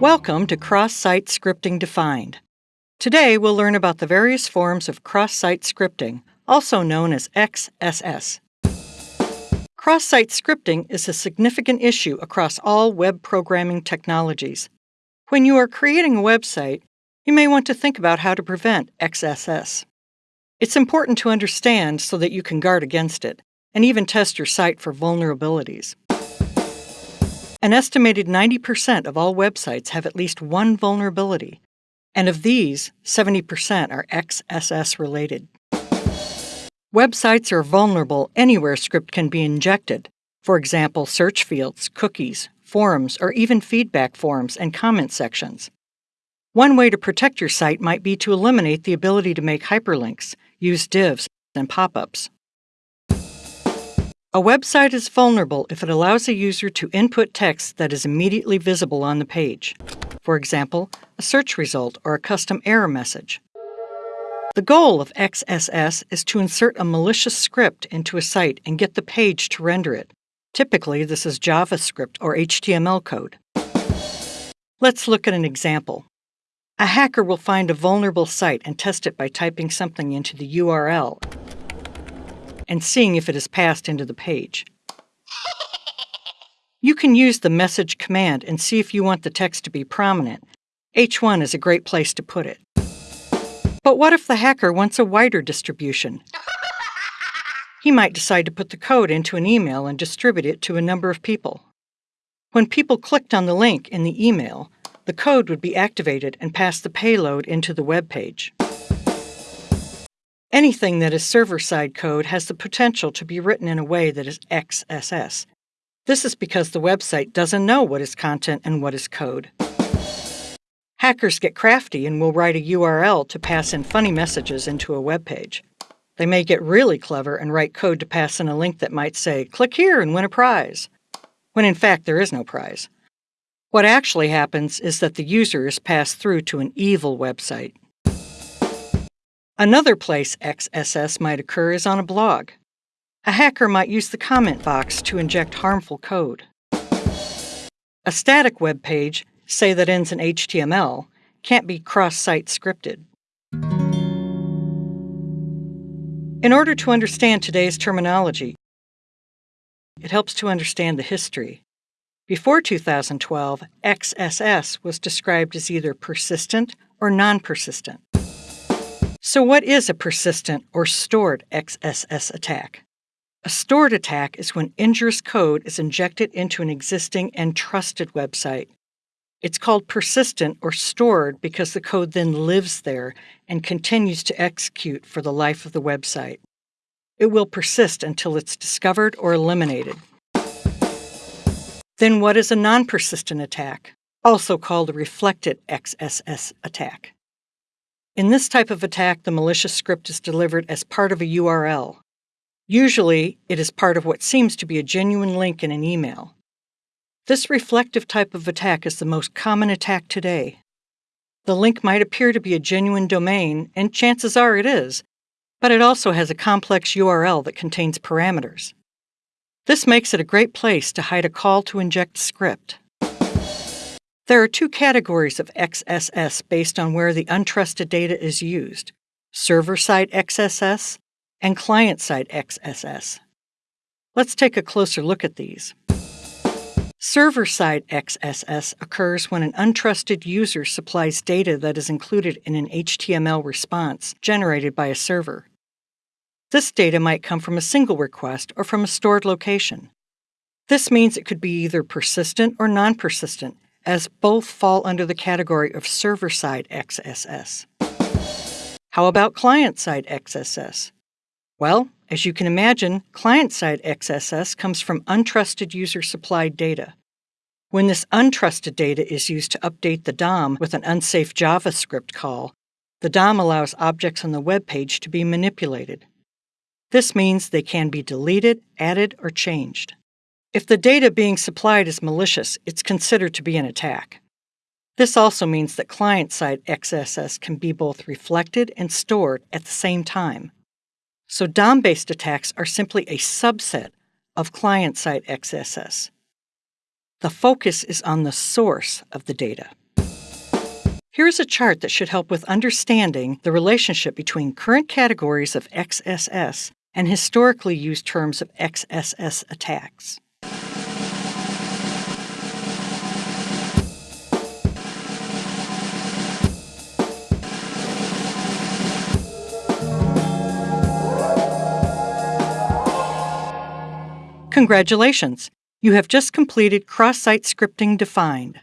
Welcome to Cross-Site Scripting Defined. Today we'll learn about the various forms of cross-site scripting, also known as XSS. Cross-site scripting is a significant issue across all web programming technologies. When you are creating a website, you may want to think about how to prevent XSS. It's important to understand so that you can guard against it and even test your site for vulnerabilities. An estimated 90% of all websites have at least one vulnerability, and of these, 70% are XSS related. Websites are vulnerable anywhere script can be injected, for example, search fields, cookies, forums, or even feedback forms and comment sections. One way to protect your site might be to eliminate the ability to make hyperlinks, use divs, and pop ups. A website is vulnerable if it allows a user to input text that is immediately visible on the page. For example, a search result or a custom error message. The goal of XSS is to insert a malicious script into a site and get the page to render it. Typically, this is JavaScript or HTML code. Let's look at an example. A hacker will find a vulnerable site and test it by typing something into the URL and seeing if it is passed into the page. You can use the message command and see if you want the text to be prominent. H1 is a great place to put it. But what if the hacker wants a wider distribution? He might decide to put the code into an email and distribute it to a number of people. When people clicked on the link in the email, the code would be activated and pass the payload into the web page. Anything that is server-side code has the potential to be written in a way that is XSS. This is because the website doesn't know what is content and what is code. Hackers get crafty and will write a URL to pass in funny messages into a web page. They may get really clever and write code to pass in a link that might say, click here and win a prize, when in fact there is no prize. What actually happens is that the user is passed through to an evil website. Another place XSS might occur is on a blog. A hacker might use the comment box to inject harmful code. A static web page, say that ends in HTML, can't be cross-site scripted. In order to understand today's terminology, it helps to understand the history. Before 2012, XSS was described as either persistent or non-persistent. So what is a persistent or stored XSS attack? A stored attack is when injurious code is injected into an existing and trusted website. It's called persistent or stored because the code then lives there and continues to execute for the life of the website. It will persist until it's discovered or eliminated. Then what is a non-persistent attack, also called a reflected XSS attack? In this type of attack, the malicious script is delivered as part of a URL. Usually, it is part of what seems to be a genuine link in an email. This reflective type of attack is the most common attack today. The link might appear to be a genuine domain, and chances are it is, but it also has a complex URL that contains parameters. This makes it a great place to hide a call to inject script. There are two categories of XSS based on where the untrusted data is used server-side XSS and client-side XSS. Let's take a closer look at these. Server-side XSS occurs when an untrusted user supplies data that is included in an HTML response generated by a server. This data might come from a single request or from a stored location. This means it could be either persistent or non-persistent, as both fall under the category of server-side XSS. How about client-side XSS? Well, as you can imagine, client-side XSS comes from untrusted user-supplied data. When this untrusted data is used to update the DOM with an unsafe JavaScript call, the DOM allows objects on the web page to be manipulated. This means they can be deleted, added, or changed. If the data being supplied is malicious, it's considered to be an attack. This also means that client-side XSS can be both reflected and stored at the same time. So DOM-based attacks are simply a subset of client-side XSS. The focus is on the source of the data. Here's a chart that should help with understanding the relationship between current categories of XSS and historically used terms of XSS attacks. Congratulations! You have just completed cross-site scripting defined.